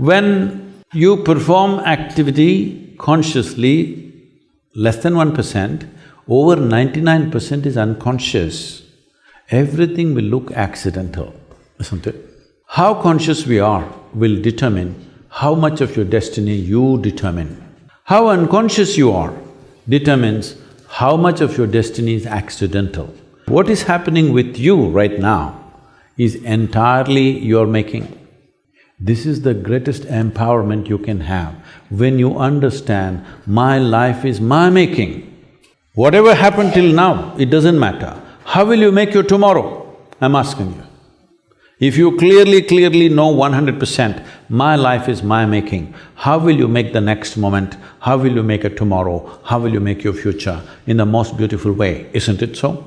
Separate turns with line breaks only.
When you perform activity consciously, less than one percent, over ninety-nine percent is unconscious. Everything will look accidental, isn't it? How conscious we are will determine how much of your destiny you determine. How unconscious you are determines how much of your destiny is accidental. What is happening with you right now is entirely your making. This is the greatest empowerment you can have when you understand, my life is my making. Whatever happened till now, it doesn't matter. How will you make your tomorrow? I'm asking you. If you clearly, clearly know one hundred percent, my life is my making, how will you make the next moment? How will you make a tomorrow? How will you make your future in the most beautiful way, isn't it so?